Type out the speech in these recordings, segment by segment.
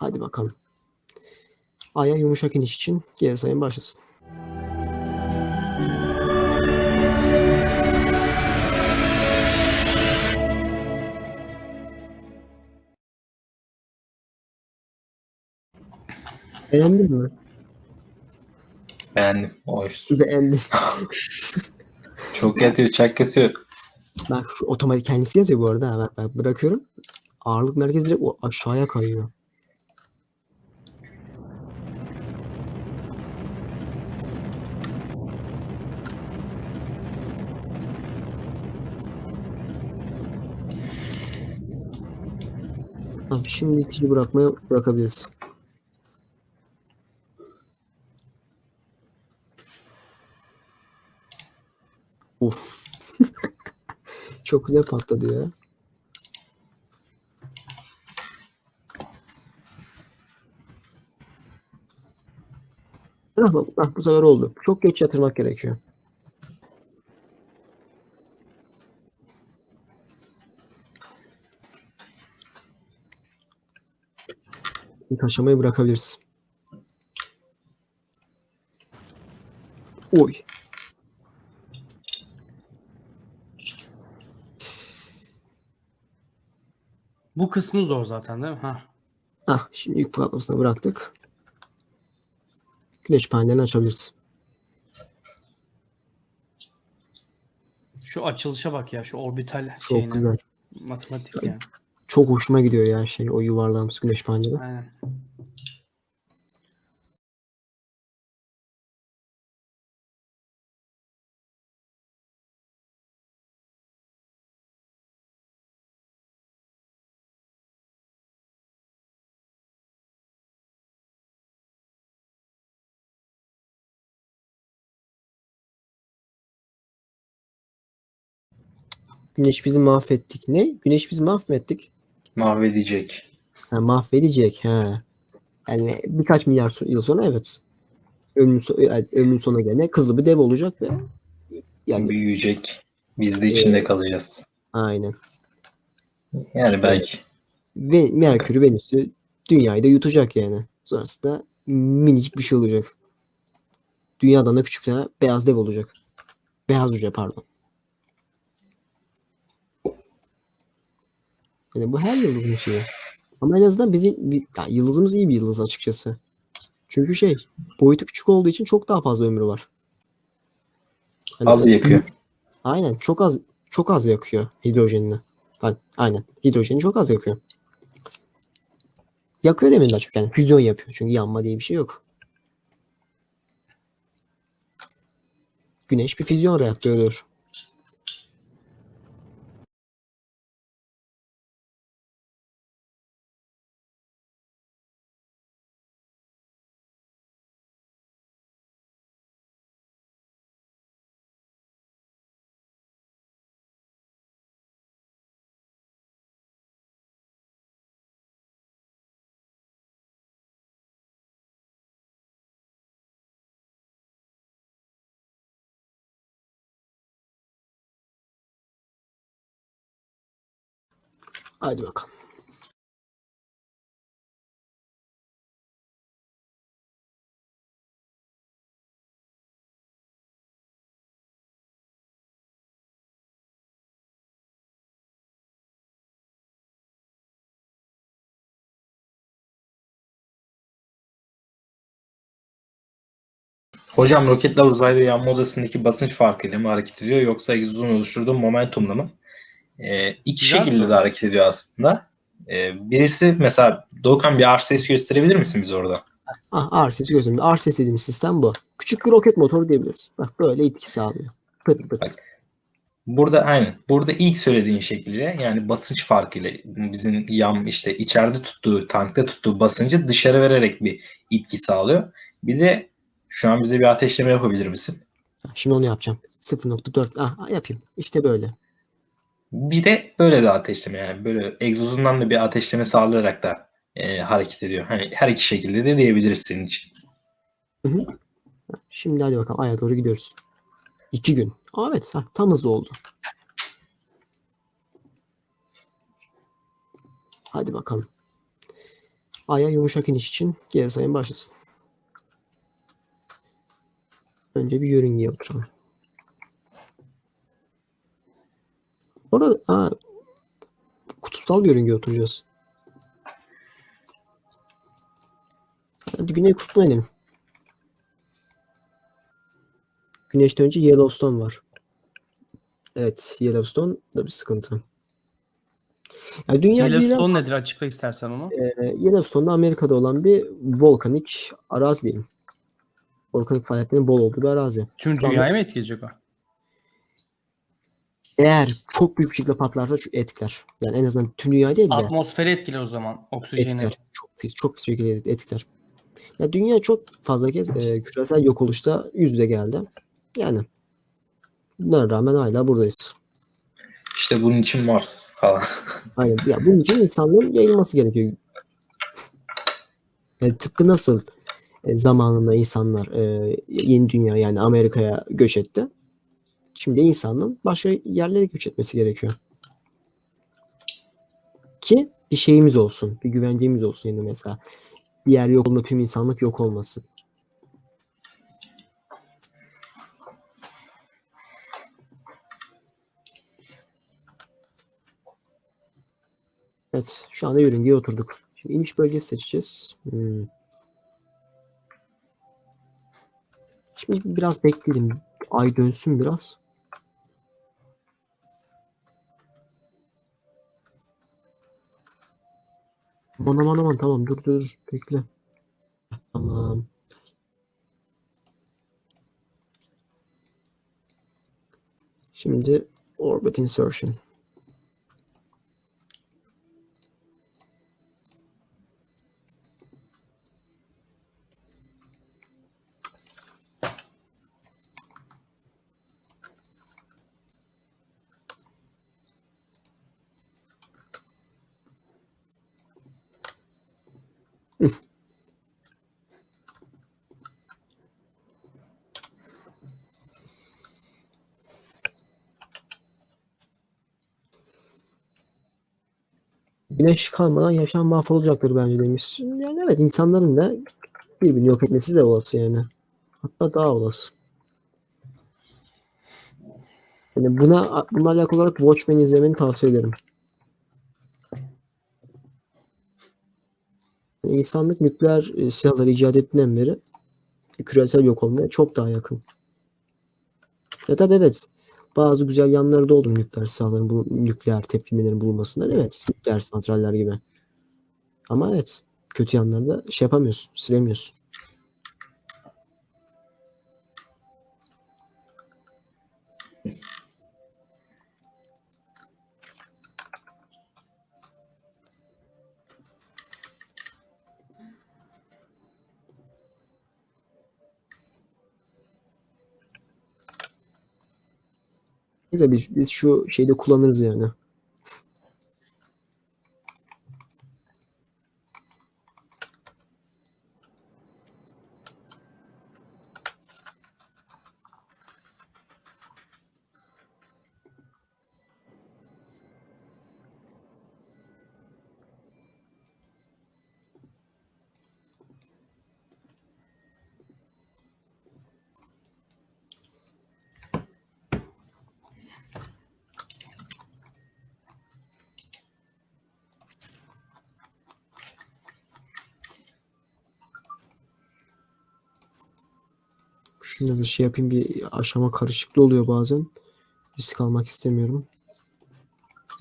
Hadi bakalım. Aya yumuşak iniş için geri sayım başlasın. Beğendin mi? Beğendim. Hoş. Beğendim. Çok kötü, çok kötü. Bak şu otomatik kendisi yazıyor bu arada. Bak, bak bırakıyorum. Ağırlık merkezi direkt o aşağıya kayıyor. Tamam, şimdi itici bırakmaya bırakabiliriz. Uf. Çok güzel patladı ya. Tamam, ah, bu sefer oldu. Çok geç yatırmak gerekiyor. İlk aşamayı bırakabiliriz. Oy. Bu kısmı zor zaten değil mi? Ha. Ah, şimdi yük patlamasını bıraktık. Güneş panelini açabiliriz. Şu açılışa bak ya şu orbital Çok şeyine. güzel. Matematik yani. Çok hoşuma gidiyor ya şey o yuvarlağımız güneş paneli. Aynen. Güneş bizi mahvettik. Ne? Güneş bizi mahvettik. Mahvedecek. Ha, mahvedecek. Ha. Yani birkaç milyar yıl sonra evet. Ömrün, ömrün sonuna gelene kızlı bir dev olacak ve yani Büyüyecek. Biz de içinde Ee, kalacağız. aynen. Yani belki. Ve Merkür, Venüs'ü dünyayı da yutacak yani. Sonrasında minicik bir şey olacak. Dünyadan da küçük bir beyaz dev olacak. Beyaz cüce pardon. Yani bu her yıldızın şeyi. Ama en azından bizim bir- ya yıldızımız iyi bir yıldız açıkçası. Çünkü şey boyutu küçük olduğu için çok daha fazla ömrü var. Yani Az yakıyor. Aynen çok az çok az yakıyor hidrojenini. Aynen hidrojeni çok az yakıyor. Yakıyor demeyin daha çok yani füzyon yapıyor. Çünkü yanma diye bir şey yok. Güneş bir füzyon reaktörüdür. Hadi bakalım. Hocam roketler uzayda yanma odasındaki basınç farkıyla mı hareket ediyor yoksa egzozun oluşturduğu momentumla mı? Ee, iki Güzel şekilde de hareket ediyor aslında. Ee, birisi mesela Doğukan bir RCS gösterebilir misin bize orada? Ah RCS gözümde. RCS dediğimiz sistem bu. Küçük bir roket motoru diyebiliriz. Bak böyle etki sağlıyor. Pıt pıt. Bak. Burada aynen. Burada ilk söylediğin şekilde yani basınç farkıyla bizim yan işte içeride tuttuğu tankta tuttuğu basıncı dışarı vererek bir itki sağlıyor. Bir de şu an bize bir ateşleme yapabilir misin? Ah, Şimdi onu yapacağım. 0.4. Ah ah, yapayım. İşte böyle. Bir de böyle de ateşleme yani böyle egzozundan da bir ateşleme sağlayarak da e, hareket ediyor. Hani her iki şekilde de diyebiliriz senin için. Şimdi hadi bakalım aya doğru gidiyoruz. İki gün. Aa, evet ha, tam hızlı oldu. Hadi bakalım. Ay'a yumuşak iniş için geri sayım başlasın. Önce bir yörüngeye oturalım. Orada ha, kutupsal bir yörüngeye oturacağız. Hadi Güney Kutbu'na inelim. Güneşten önce Yellowstone var. Evet, Yellowstone da bir sıkıntı. Yani dünya ama- Yellowstone nedir? Açıkla istersen onu. e, Yellowstone'da Amerika'da olan bir volkanik arazi diyeyim. Volkanik faaliyetlerin bol olduğu bir arazi. Tüm dünyayı mı etkileyecek o? Eğer çok büyük şekilde patlarsa şu etkiler. Yani en azından tüm dünya değil de Atmosferi etkiler o zaman. Oksijeni. etkiler. Çok pis, çok pis bir şekilde etkiler. Ya dünya çok fazla kez e, küresel yok oluşta yüz yüze geldi. Yani bunlara rağmen hala buradayız. İşte bunun için Mars falan. Aynen. Ya bunun için insanlığın yayılması gerekiyor. Yani tıpkı nasıl e, zamanında insanlar e, yeni dünya yani Amerika'ya göç etti. Şimdi insanlığın başka yerlere göç etmesi gerekiyor. Ki bir şeyimiz olsun, bir güvencemiz olsun yani mesela. Bir yer yok olduğunda tüm insanlık yok olmasın. Evet, şu anda yörüngeye oturduk. Şimdi iniş bölgesi seçeceğiz. Hmm. Şimdi biraz bekleyelim. Ay dönsün biraz. Aman aman aman tamam dur dur bekle. Tamam. Şimdi orbit insertion. Güneş kalmadan yaşam mahvolacaktır bence demiş. Yani evet insanların da birbirini yok etmesi de olası yani. Hatta daha olası. Yani buna bununla alakalı olarak Watchmen izlemeni tavsiye ederim. Yani insanlık nükleer e, silahları icat ettiğinden beri küresel yok olmaya çok daha yakın. Ya tabii evet bazı güzel yanları da oldu nükleer silahların, bu nükleer tepkimelerin bulunmasında evet nükleer santraller gibi. Ama evet kötü yanları da şey yapamıyorsun, silemiyorsun. Biz, biz şu şeyde kullanırız yani. Şunu da şey yapayım bir aşama karışıklığı oluyor bazen. Risk almak istemiyorum.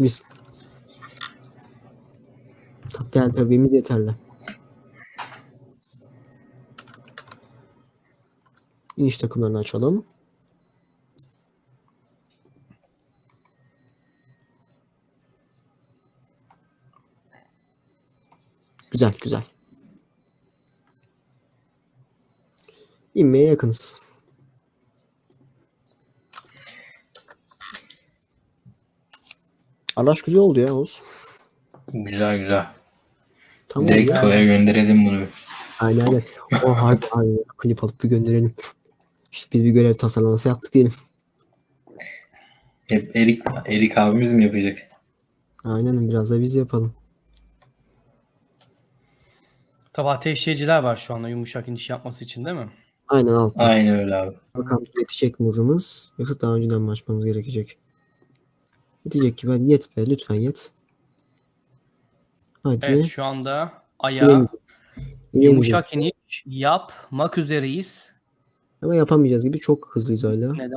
Risk. Değerli tabiimiz yeterli. İniş takımlarını açalım. Güzel güzel. İnmeye yakınız. Araç güzel oldu ya Oğuz. güzel güzel. Tamam Direkt ya. Toy'a gönderelim bunu. Aynen aynen. O harbi aynen. Klip alıp bir gönderelim. İşte biz bir görev tasarlaması yaptık diyelim. Hep Erik, Erik abimiz mi yapacak? Aynen biraz da biz yapalım. Tabii ateşleyiciler var şu anda yumuşak iniş yapması için değil mi? Aynen altta. Aynen öyle abi. Bakalım yetecek mi hızımız yoksa daha önceden mi açmamız gerekecek? Yetecek gibi hadi yet be lütfen yet. Hadi. Evet şu anda ayağa yumuşak iniş yapmak üzereyiz. Ama yapamayacağız gibi çok hızlıyız hala. Neden?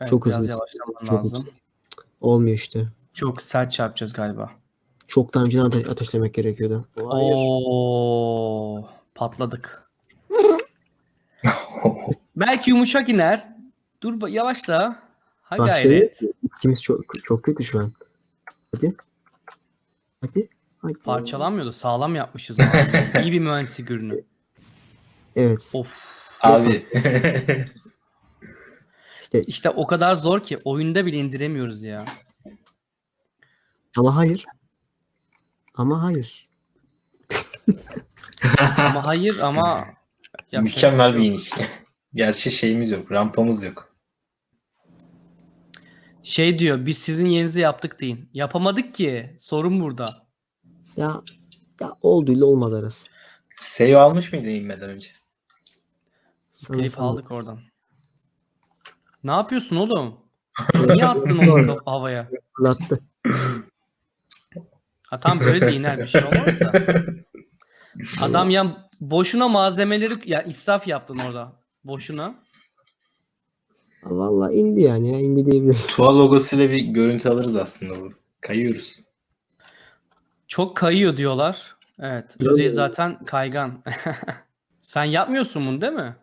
Evet, Çok hızlıyız. Çok lazım. hızlı. Olmuyor işte. Çok sert çarpacağız galiba. Çok daha önceden ate- ateşlemek gerekiyordu. Hayır. Oo, patladık. Belki yumuşak iner. Dur yavaşla. Ha Bak şey. İkimiz çok, çok kötü şu an. Hadi. Hadi. Hadi. Parçalanmıyordu. Sağlam yapmışız. İyi bir mühendislik ürünü. Evet. Of. Abi. İşte İşte o kadar zor ki oyunda bile indiremiyoruz ya. ama hayır. Ama hayır. Ama hayır ama yapacak Mükemmel şey bir iniş. Gerçi şeyimiz yok. Rampamız yok. Şey diyor biz sizin yerinize yaptık deyin. Yapamadık ki. Sorun burada. Ya ya olduyla olmadı arası. Save almış mıydın inmeden önce? Sana Klip sana- aldık oradan. Ne yapıyorsun oğlum? Niye attın onu havaya? Fırlattı. Ha tam böyle de iner bir şey olmaz da. Adam ya boşuna malzemeleri ya israf yaptın orada. Boşuna. Valla indi yani ya indi diyebiliriz. Tuğa logosuyla bir görüntü alırız aslında burada. Kayıyoruz. Çok kayıyor diyorlar. Evet. Düzey zaten kaygan. Sen yapmıyorsun bunu değil mi?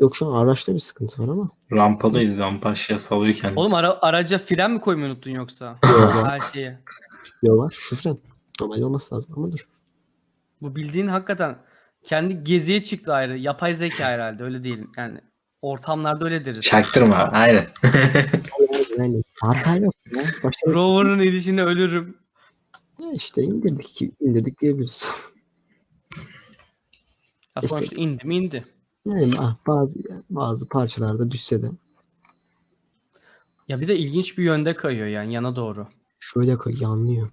Yok şu an araçta bir sıkıntı var ama. Rampadayız. Rampa aşağı salıyor kendini. Oğlum ara- araca fren mi koymayı unuttun yoksa? Yok. Her şeye. Yok var. Şu fren. Normal olması lazım ama dur. Bu bildiğin hakikaten kendi geziye çıktı ayrı. Yapay zeka herhalde öyle değil. Yani ortamlarda öyle deriz. Çaktırma. Aynen. Yani hata yok ya. Rover'ın edişine ölürüm. işte indirdik, indirdik diyebiliriz. Ya İşte- sonuçta indi mi indi. Yani ah, bazı bazı parçalarda düşse de Ya bir de ilginç bir yönde kayıyor yani yana doğru. şöyle koy yanlıyor.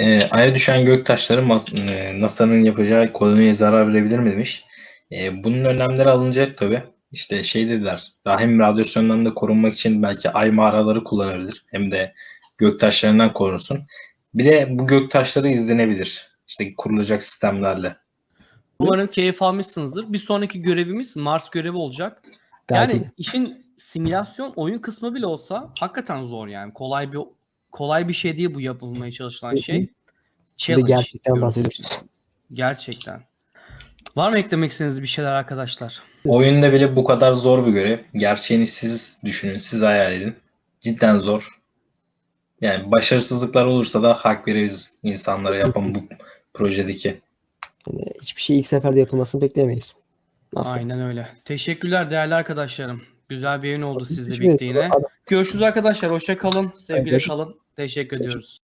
Ee, Ay'a düşen göktaşları e, NASA'nın yapacağı koloniye zarar verebilir mi demiş. Ee, bunun önlemleri alınacak tabii. İşte şey dediler. Rahim radyasyonlarından da korunmak için belki ay mağaraları kullanabilir. Hem de göktaşlarından korunsun. Bir de bu göktaşları izlenebilir. İşte kurulacak sistemlerle. Umarım keyif almışsınızdır. Bir sonraki görevimiz Mars görevi olacak. Yani işin simülasyon oyun kısmı bile olsa hakikaten zor yani. Kolay bir kolay bir şey değil bu yapılmaya çalışılan şey. Challenge gerçekten diyorum. bahsediyoruz. Gerçekten. Var mı eklemek istediğiniz bir şeyler arkadaşlar? Oyunda bile bu kadar zor bir görev. Gerçeğini siz düşünün, siz hayal edin. Cidden zor. Yani başarısızlıklar olursa da hak veririz insanlara yapan bu projedeki. Yani hiçbir şey ilk seferde yapılmasını beklemeyiz. Nasıl? Aynen öyle. Teşekkürler değerli arkadaşlarım. Güzel bir yayın oldu sizle birlikte yine. Görüşürüz arkadaşlar. Hoşça kalın. Sevgiyle kalın. Teşekkür ediyoruz.